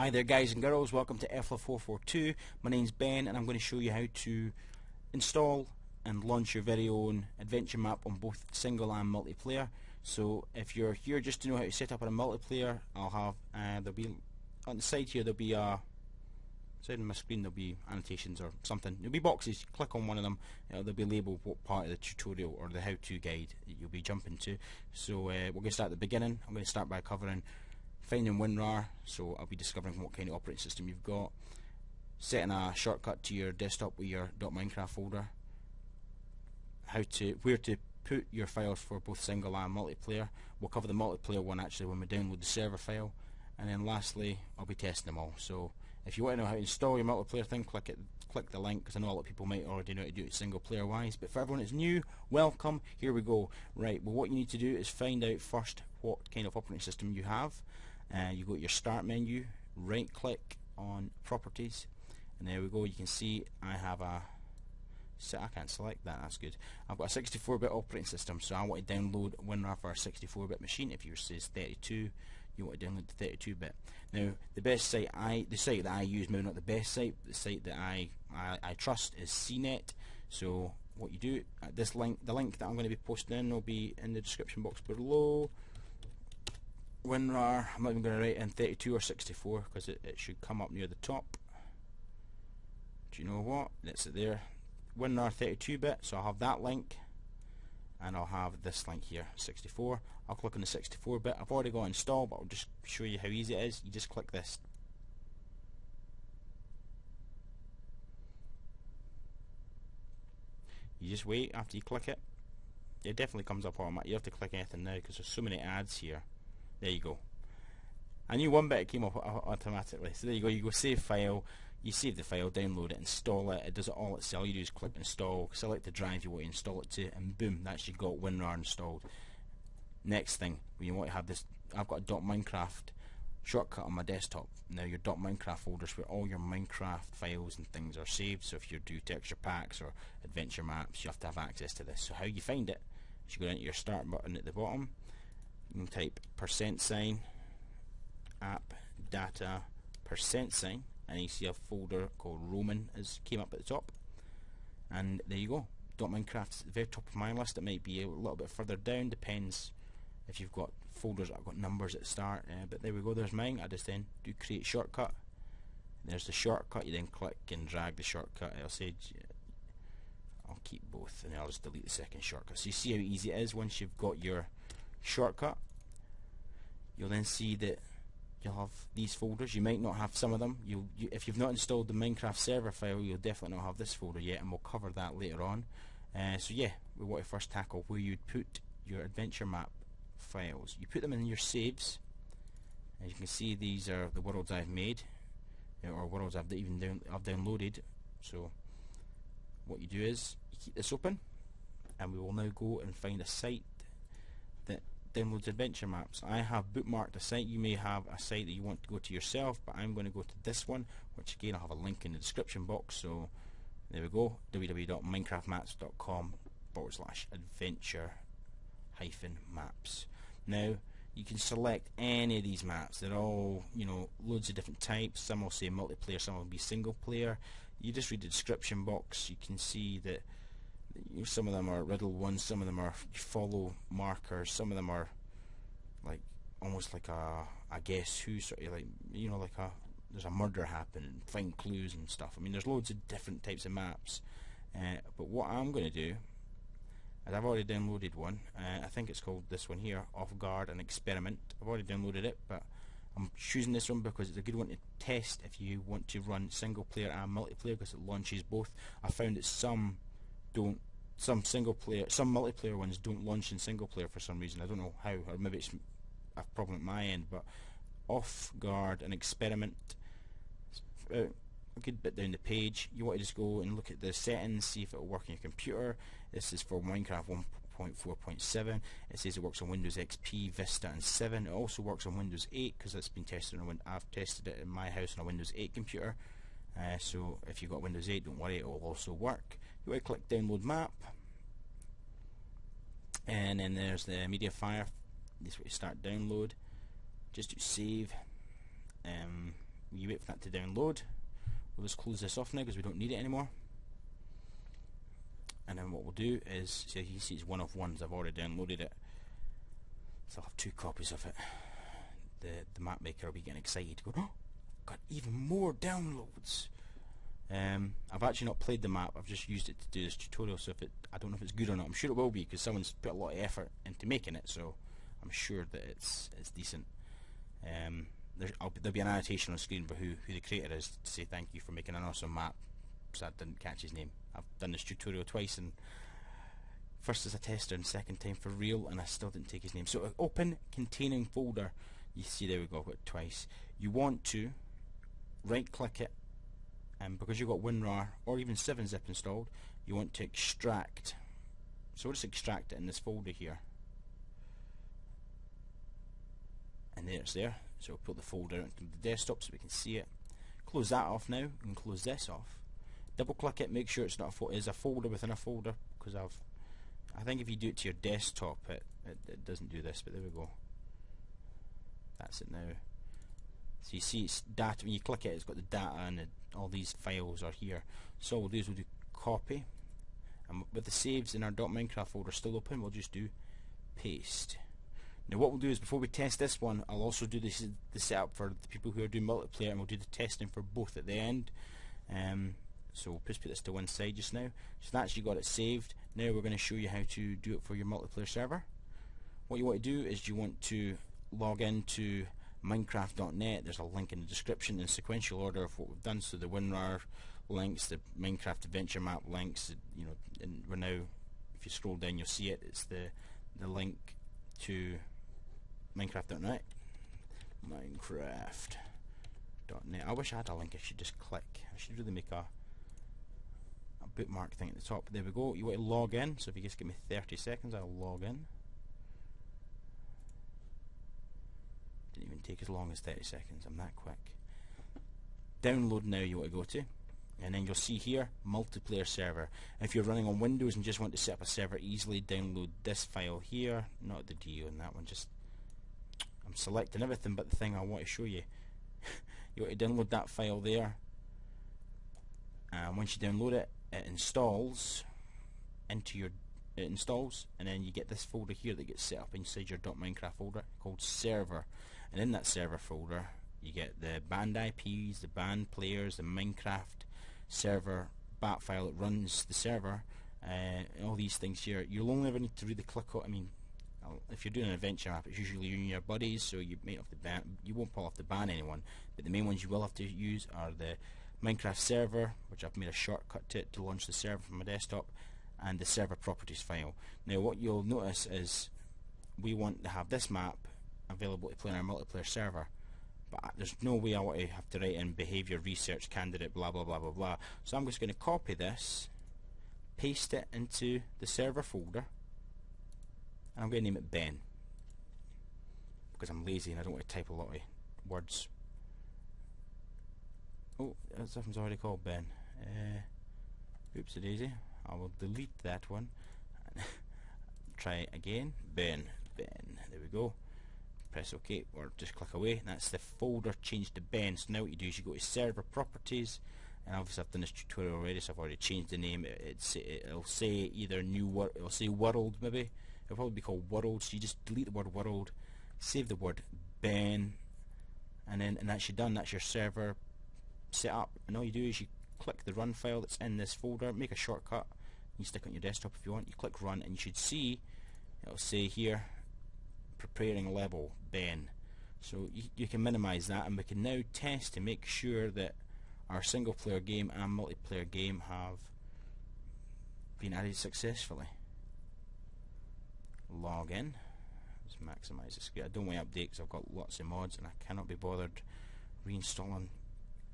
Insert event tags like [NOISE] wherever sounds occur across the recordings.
Hi there guys and girls, welcome to EFLA442. My name's Ben and I'm going to show you how to install and launch your very own adventure map on both single and multiplayer. So if you're here just to know how to set up on a multiplayer, I'll have, uh, there'll be, on the side here there'll be a, side on my screen there'll be annotations or something. There'll be boxes, click on one of them, uh, they'll be labelled what part of the tutorial or the how-to guide you'll be jumping to. So uh, we're going to start at the beginning. I'm going to start by covering finding WinRAR, so I'll be discovering what kind of operating system you've got, setting a shortcut to your desktop with your .minecraft folder, how to where to put your files for both single and multiplayer. We'll cover the multiplayer one actually when we download the server file, and then lastly I'll be testing them all. So if you want to know how to install your multiplayer thing, click it, click the link because I know a lot of people might already know how to do it single player wise. But for everyone that's new, welcome. Here we go. Right. Well, what you need to do is find out first what kind of operating system you have and you go to your start menu right click on properties and there we go you can see I have a so I can't select that, that's good. I've got a 64-bit operating system, so I want to download WinRAR for a 64-bit machine. If yours says 32, you want to download the 32-bit. Now, the best site I, the site that I use, maybe not the best site, the site that I, I, I trust is CNET. So what you do, at this link, the link that I'm going to be posting in will be in the description box below. WinRAR, I'm not even going to write in 32 or 64 because it, it should come up near the top. Do you know what? It's there. WinRAR 32-bit, so I'll have that link and I'll have this link here, 64. I'll click on the 64-bit. I've already got installed, but I'll just show you how easy it is. You just click this. You just wait after you click it. It definitely comes up automatically. You have to click anything now because there's so many ads here. There you go. I knew one bit came up automatically. So there you go. You go save file. You save the file, download it, install it. It does it all itself. You just click install, select the drive you want to install it to, and boom, that's you got WinRAR installed. Next thing, you want to have this, I've got a .minecraft shortcut on my desktop. Now your .minecraft folders where all your Minecraft files and things are saved. So if you do texture packs or adventure maps, you have to have access to this. So how you find it? You go into your start button at the bottom you can type percent sign app data percent sign and you see a folder called Roaming as came up at the top. And there you go. At the very top of my list. It might be a little bit further down depends if you've got folders that have got numbers at the start uh, but there we go there's mine. I just then do create shortcut. There's the shortcut. You then click and drag the shortcut. I'll say I'll keep both and I'll just delete the second shortcut. So you see how easy it is once you've got your shortcut. You'll then see that you'll have these folders. You might not have some of them. You if you've not installed the Minecraft server file you'll definitely not have this folder yet and we'll cover that later on. Uh, so yeah we want to first tackle where you'd put your adventure map files. You put them in your saves. As you can see these are the worlds I've made or worlds I've even down, I've downloaded. So what you do is you keep this open and we will now go and find a site downloads adventure maps. I have bookmarked a site. You may have a site that you want to go to yourself, but I'm going to go to this one, which again I'll have a link in the description box. So there we go, www.minecraftmaps.com forward slash adventure hyphen maps. Now you can select any of these maps. They're all, you know, loads of different types. Some will say multiplayer, some will be single player. You just read the description box. You can see that some of them are riddle ones, some of them are follow markers, some of them are like almost like a a guess who sort of like you know like a there's a murder happening, find clues and stuff. I mean, there's loads of different types of maps. Uh, but what I'm going to do, is I've already downloaded one. Uh, I think it's called this one here, Off Guard and Experiment. I've already downloaded it, but I'm choosing this one because it's a good one to test if you want to run single player and multiplayer because it launches both. I found that some don't some single player, some multiplayer ones don't launch in single player for some reason. I don't know how, or maybe it's a problem at my end. But off guard and experiment. Uh, a good bit down the page. You want to just go and look at the settings, see if it will work on your computer. This is for Minecraft 1.4.7. It says it works on Windows XP, Vista, and 7. It also works on Windows 8 because it's been tested on. I've tested it in my house on a Windows 8 computer. Uh, so if you've got Windows 8, don't worry, it will also work. You to click download map, and then there's the MediaFire. This way, start download. Just to save. Um, you wait for that to download. We'll just close this off now because we don't need it anymore. And then what we'll do is, see you see it's one of ones, I've already downloaded it. So I'll have two copies of it. The the map maker will be getting excited, go, oh, got even more downloads. Um, I've actually not played the map. I've just used it to do this tutorial. So if it, I don't know if it's good or not. I'm sure it will be because someone's put a lot of effort into making it. So I'm sure that it's it's decent. Um, there, will be an annotation on screen for who who the creator is to say thank you for making an awesome map. So I didn't catch his name. I've done this tutorial twice and first as a tester and second time for real and I still didn't take his name. So open containing folder. You see there we go, I've got it twice. You want to right click it and because you've got WinRAR or even 7-zip installed you want to extract. So we'll just extract it in this folder here. And there it's there. So we'll put the folder into the desktop so we can see it. Close that off now. And close this off. Double click it. Make sure it's not a is a folder within a folder because I've I think if you do it to your desktop it, it, it doesn't do this but there we go. That's it now so you see it's data, when you click it, it's got the data and all these files are here. So what we'll do is we'll do copy. And with the saves in our .minecraft folder still open, we'll just do paste. Now what we'll do is before we test this one, I'll also do this the setup for the people who are doing multiplayer and we'll do the testing for both at the end. Um, so we'll just put this to one side just now. So that's you got it saved. Now we're going to show you how to do it for your multiplayer server. What you want to do is you want to log into minecraft.net there's a link in the description in sequential order of what we've done. So the WinRAR links the Minecraft adventure map links you know and we're now if you scroll down you'll see it. It's the the link to minecraft.net minecraft.net I wish I had a link. I should just click. I should really make a a bookmark thing at the top. There we go. You want to log in? So if you just give me 30 seconds I'll log in Didn't even take as long as 30 seconds. I'm that quick. Download now you want to go to. And then you'll see here, multiplayer server. If you're running on Windows and just want to set up a server easily, download this file here. Not the DO in that one, just... I'm selecting everything but the thing I want to show you. [LAUGHS] you want to download that file there. And once you download it, it installs into your it installs and then you get this folder here that gets set up inside your .minecraft folder called server and in that server folder you get the banned IPs, the banned players, the Minecraft server bat file that runs the server, uh, all these things here. You'll only ever need to really click on. I mean, if you're doing an adventure map, it's usually you and your buddies, so you may have to ban. You won't pull off to ban anyone, but the main ones you will have to use are the Minecraft server, which I've made a shortcut to it to launch the server from my desktop, and the server properties file. Now, what you'll notice is we want to have this map available to play on our multiplayer server but there's no way I want to have to write in behavior research candidate blah blah blah blah blah. So I'm just going to copy this paste it into the server folder and I'm going to name it Ben. Because I'm lazy and I don't want to type a lot of words. Oh something's already called Ben. Uh, oops a daisy. I will delete that one. [LAUGHS] Try again. Ben Ben. There we go press OK or just click away. That's the folder changed to Ben. So now what you do is you go to server properties and obviously I've done this tutorial already so I've already changed the name. It, it's, it'll say either new world it'll say world maybe. It'll probably be called world. So you just delete the word world save the word Ben and then and that's you done. That's your server set up. And all you do is you click the run file that's in this folder. Make a shortcut. You stick it on your desktop if you want. You click run and you should see it'll say here preparing level Ben. So you, you can minimize that and we can now test to make sure that our single player game and multiplayer game have been added successfully. Log in. Let's maximize the screen. I don't want to update because I've got lots of mods and I cannot be bothered reinstalling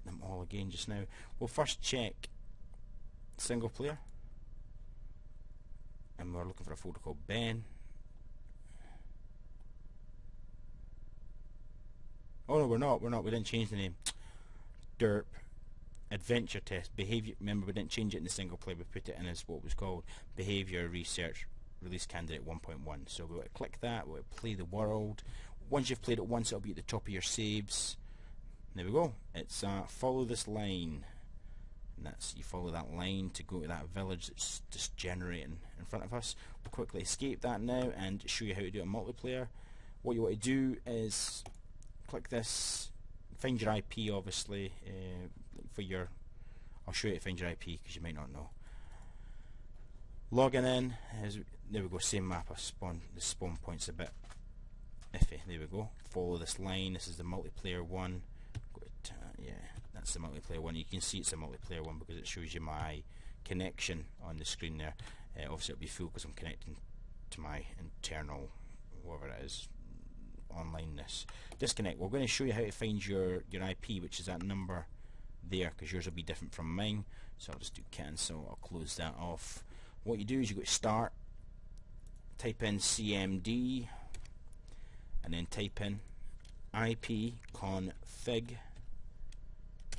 them all again just now. We'll first check single player and we're looking for a folder called Ben Oh no, we're not. We're not. We didn't change the name. [TSK] Derp. Adventure test. Behavior. Remember, we didn't change it in the single player. We put it in as what was called behavior research release candidate 1.1. So we'll click that. We'll play the world. Once you've played it once, it'll be at the top of your saves. there we go. It's uh, follow this line. And that's you follow that line to go to that village that's just generating in front of us. We'll quickly escape that now and show you how to do a multiplayer. What you want to do is click this, find your IP obviously uh, for your. I'll show you to find your IP because you might not know. Logging in, there we go, same map. I spawn the spawn point's a bit iffy. There we go. Follow this line. This is the multiplayer one. Uh, yeah, that's the multiplayer one. You can see it's a multiplayer one because it shows you my connection on the screen there. Uh, obviously it'll be full because I'm connecting to my internal, whatever it is, onlineness. Disconnect. We're going to show you how to find your, your IP, which is that number there, because yours will be different from mine. So I'll just do cancel. I'll close that off. What you do is you go to start, type in CMD, and then type in IP config,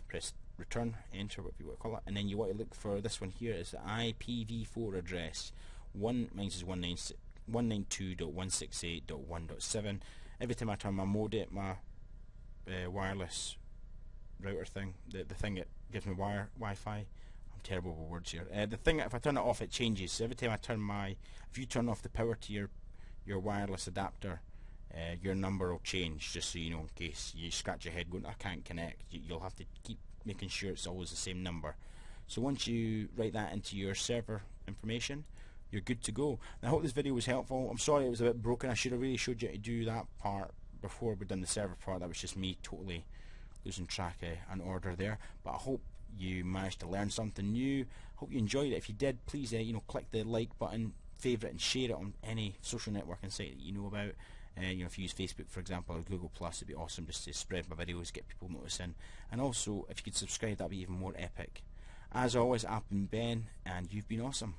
press return, enter, whatever you want to call it, and then you want to look for this one here is the IPv4 address. One mine is 192.168.1.7. Every time I turn my modem, my uh, wireless router thing, the the thing that gives me wire Wi-Fi. I'm terrible with words here. Uh, the thing if I turn it off, it changes. So every time I turn my, if you turn off the power to your your wireless adapter, uh, your number will change. Just so you know, in case you scratch your head going, I can't connect. You, you'll have to keep making sure it's always the same number. So once you write that into your server information, you're good to go. I hope this video was helpful. I'm sorry it was a bit broken. I should have really showed you how to do that part before we'd done the server part. That was just me totally losing track of an order there. But I hope you managed to learn something new. Hope you enjoyed it. If you did, please uh, you know click the like button, favourite and share it on any social networking site that you know about. Uh, you know, if you use Facebook, for example, or Google Plus, it'd be awesome just to spread my videos, get people noticing. And also, if you could subscribe, that'd be even more epic. As always, I've been Ben, and you've been awesome.